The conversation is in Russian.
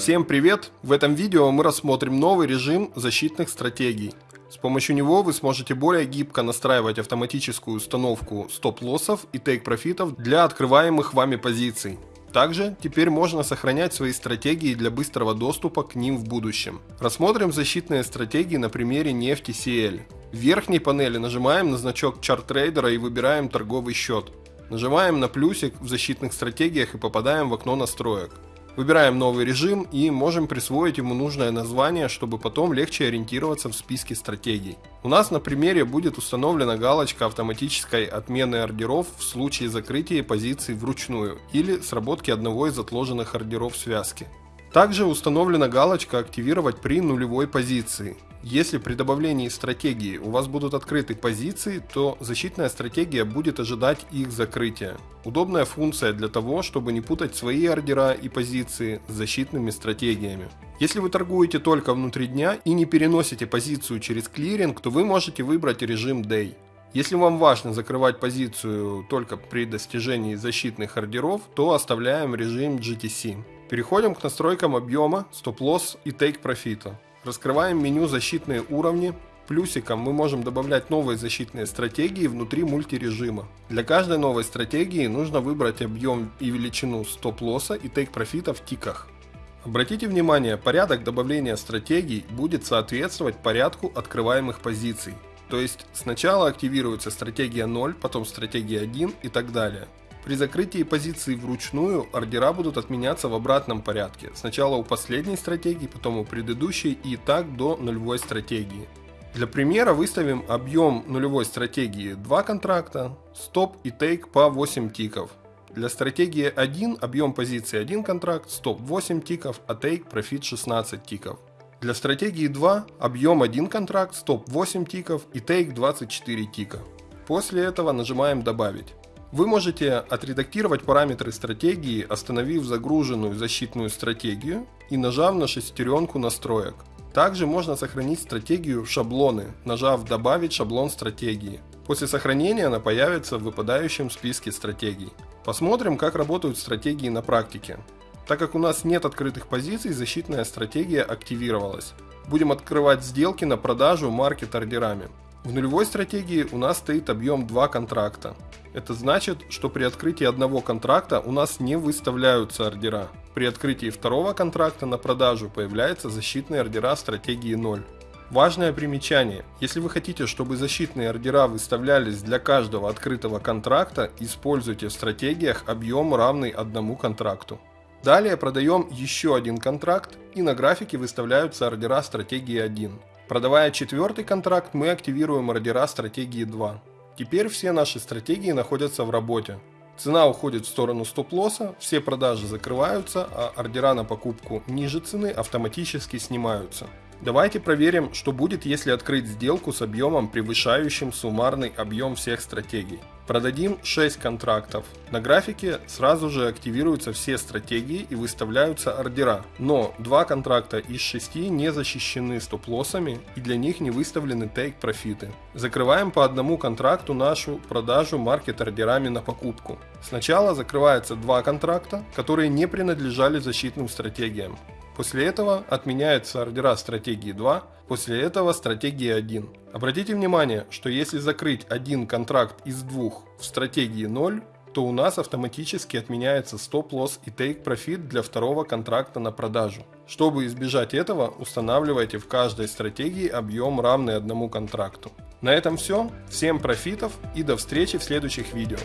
Всем привет! В этом видео мы рассмотрим новый режим защитных стратегий. С помощью него вы сможете более гибко настраивать автоматическую установку стоп-лоссов и тейк-профитов для открываемых вами позиций. Также теперь можно сохранять свои стратегии для быстрого доступа к ним в будущем. Рассмотрим защитные стратегии на примере нефти CL. В верхней панели нажимаем на значок чарт-трейдера и выбираем торговый счет. Нажимаем на плюсик в защитных стратегиях и попадаем в окно настроек. Выбираем новый режим и можем присвоить ему нужное название, чтобы потом легче ориентироваться в списке стратегий. У нас на примере будет установлена галочка автоматической отмены ордеров в случае закрытия позиций вручную или сработки одного из отложенных ордеров связки. Также установлена галочка «Активировать при нулевой позиции». Если при добавлении стратегии у вас будут открыты позиции, то защитная стратегия будет ожидать их закрытия. Удобная функция для того, чтобы не путать свои ордера и позиции с защитными стратегиями. Если вы торгуете только внутри дня и не переносите позицию через клиринг, то вы можете выбрать режим Day. Если вам важно закрывать позицию только при достижении защитных ордеров, то оставляем режим GTC. Переходим к настройкам объема, стоп-лосс и тейк-профита. Раскрываем меню «Защитные уровни». Плюсиком мы можем добавлять новые защитные стратегии внутри мультирежима. Для каждой новой стратегии нужно выбрать объем и величину стоп-лосса и тейк-профита в тиках. Обратите внимание, порядок добавления стратегий будет соответствовать порядку открываемых позиций. То есть сначала активируется стратегия 0, потом стратегия 1 и так далее. При закрытии позиции вручную ордера будут отменяться в обратном порядке. Сначала у последней стратегии, потом у предыдущей и так до нулевой стратегии. Для примера выставим объем нулевой стратегии 2 контракта, стоп и тейк по 8 тиков. Для стратегии 1 объем позиции 1 контракт, стоп 8 тиков, а тейк профит 16 тиков. Для стратегии 2 объем 1 контракт, стоп 8 тиков и тейк 24 тика. После этого нажимаем добавить. Вы можете отредактировать параметры стратегии, остановив загруженную защитную стратегию и нажав на шестеренку настроек. Также можно сохранить стратегию в шаблоны, нажав «Добавить шаблон стратегии». После сохранения она появится в выпадающем списке стратегий. Посмотрим, как работают стратегии на практике. Так как у нас нет открытых позиций, защитная стратегия активировалась. Будем открывать сделки на продажу маркет ордерами. В нулевой стратегии у нас стоит объем 2 контракта. Это значит, что при открытии одного контракта у нас не выставляются ордера. При открытии второго контракта на продажу появляются защитные ордера стратегии 0. Важное примечание. Если вы хотите, чтобы защитные ордера выставлялись для каждого открытого контракта, используйте в стратегиях объем равный одному контракту. Далее продаем еще один контракт и на графике выставляются ордера стратегии 1. Продавая четвертый контракт, мы активируем ордера стратегии 2. Теперь все наши стратегии находятся в работе. Цена уходит в сторону стоп-лосса, все продажи закрываются, а ордера на покупку ниже цены автоматически снимаются. Давайте проверим, что будет, если открыть сделку с объемом, превышающим суммарный объем всех стратегий. Продадим 6 контрактов. На графике сразу же активируются все стратегии и выставляются ордера. Но 2 контракта из 6 не защищены стоп-лоссами и для них не выставлены тейк-профиты. Закрываем по одному контракту нашу продажу маркет ордерами на покупку. Сначала закрывается 2 контракта, которые не принадлежали защитным стратегиям. После этого отменяются ордера стратегии 2, после этого стратегии 1. Обратите внимание, что если закрыть один контракт из двух в стратегии 0, то у нас автоматически отменяется стоп-лосс и take-profit для второго контракта на продажу. Чтобы избежать этого, устанавливайте в каждой стратегии объем равный одному контракту. На этом все. Всем профитов и до встречи в следующих видео.